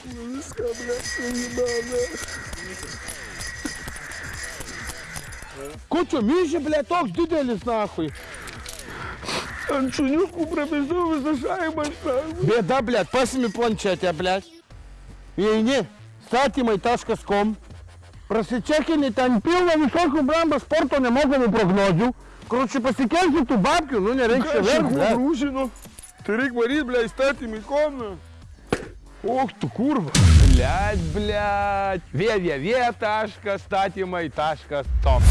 Viską, blėt, suimame. Kučio myžė, ble, toks didelis, nahui. Ant šuniukų prabėžau visą šaimą, šaimą. Bėda, ble, pasimi planšetę, ble. Įeini, statymai.com, prasičekini ten pilna visokių bramba sporto nemokamų prognozių. Kručiai pasikelsi tų babkių, nu nereikia verkti. ble. Tai reikia varyti, blė, įstatymį Ох, tu kurva. Блядь, блядь. www.statymai.com